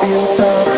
feel love.